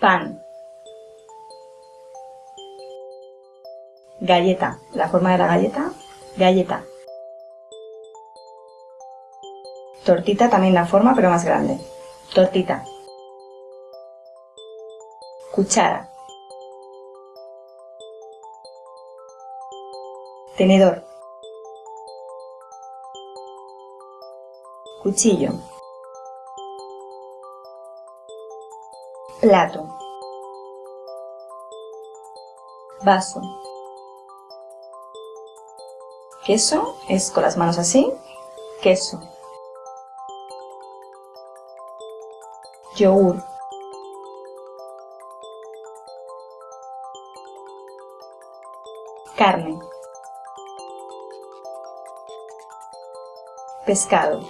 pan, galleta, la forma de la galleta, galleta, tortita también la forma pero más grande, tortita, cuchara, tenedor, cuchillo, plato, vaso, queso es con las manos así, queso, yogur, carne, pescado,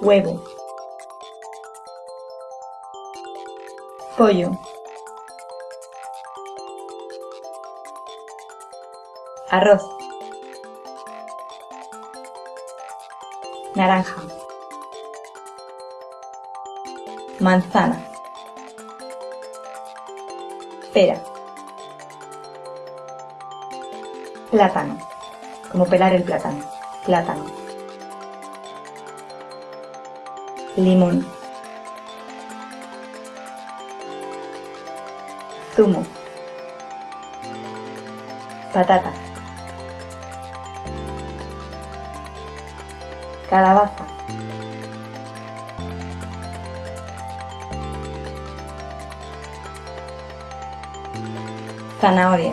huevo, pollo, arroz, naranja, manzana, pera, plátano, como pelar el plátano, plátano, limón, zumo, patata, calabaza, zanahoria,